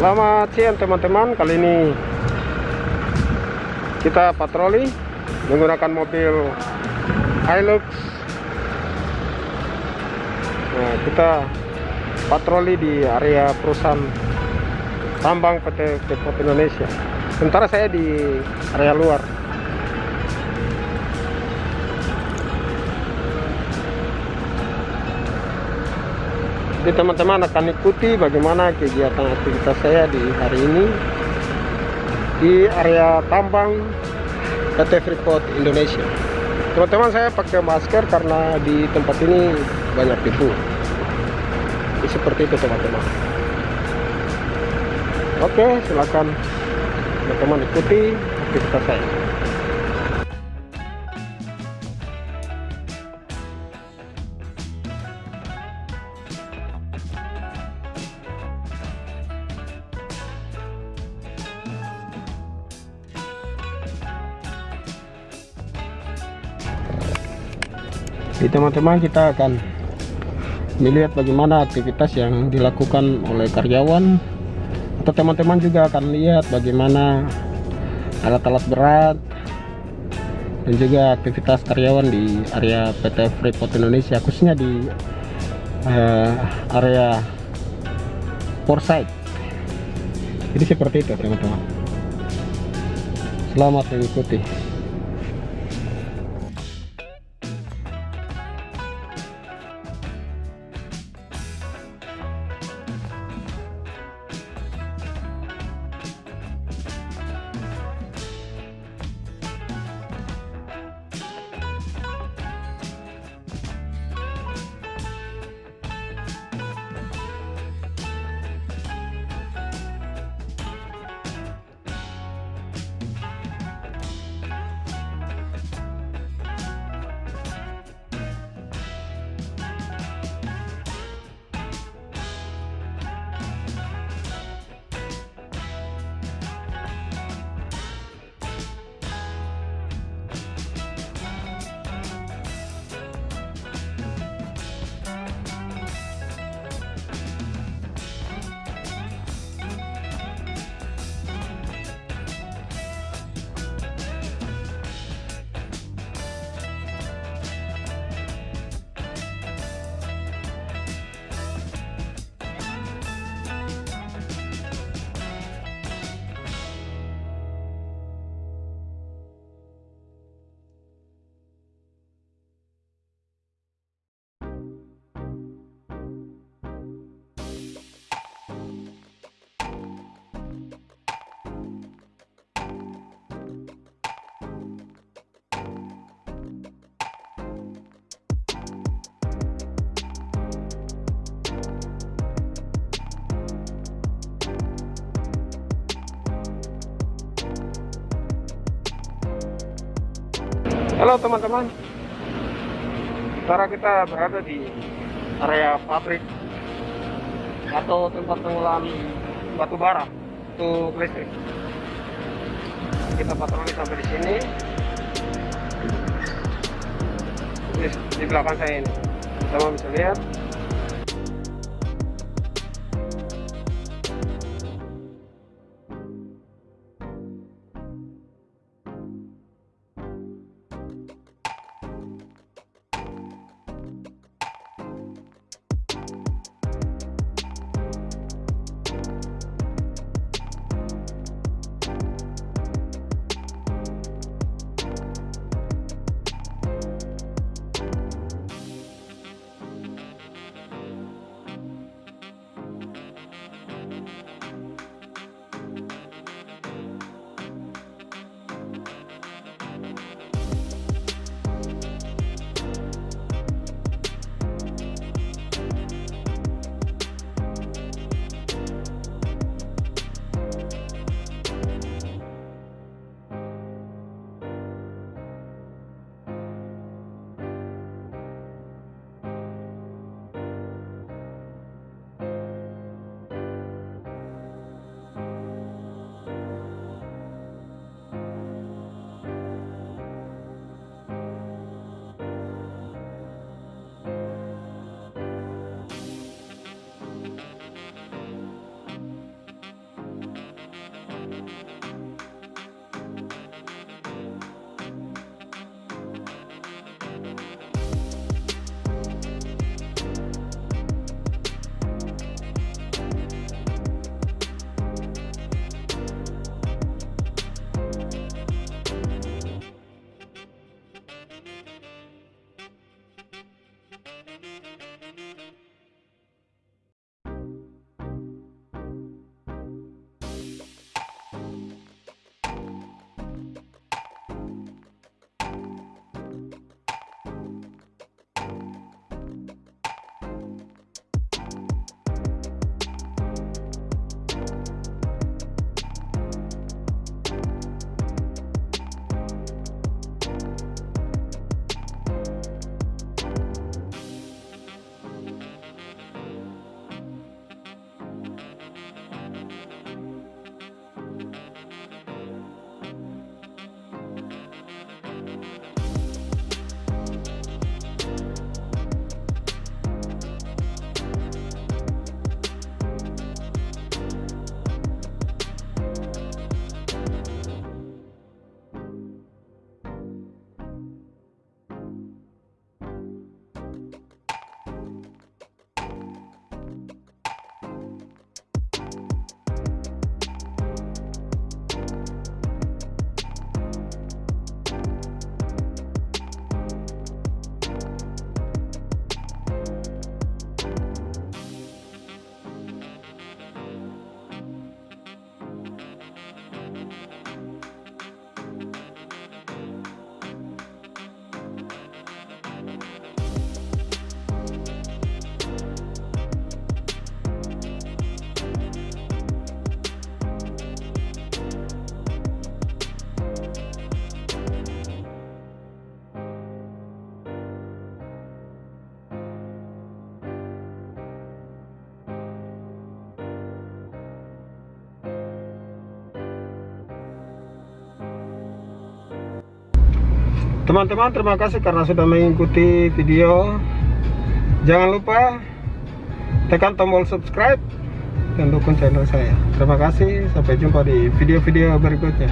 Selamat siang teman-teman. Kali ini Kita patroli Menggunakan mobil Hilux. Nah kita Patroli di area perusahaan Tambang PT Freeport Indonesia. Sementara saya di area luar Jadi teman-teman akan ikuti bagaimana kegiatan aktivitas saya di hari ini di area tambang PT Freeport Indonesia. Teman-teman saya pakai masker karena di tempat ini banyak debu. Seperti itu teman-teman. Oke, silakan teman-teman ikuti aktivitas saya. Jadi teman-teman kita akan melihat bagaimana aktivitas yang dilakukan oleh karyawan. Atau teman-teman juga akan lihat bagaimana alat-alat berat dan juga aktivitas karyawan di area PT Freeport Indonesia khususnya di uh, area Portside jadi seperti itu teman-teman. Selamat mengikuti Halo teman-teman. Sekarang kita berada di area pabrik atau tempat pengolahan batu bara untuk listrik. Kita patroli sampai di sini. Di, belakang saya ini. Teman bisa lihat teman-teman terima kasih karena sudah mengikuti video. Jangan lupa tekan tombol subscribe dan dukung channel saya. Terima kasih sampai jumpa di video-video berikutnya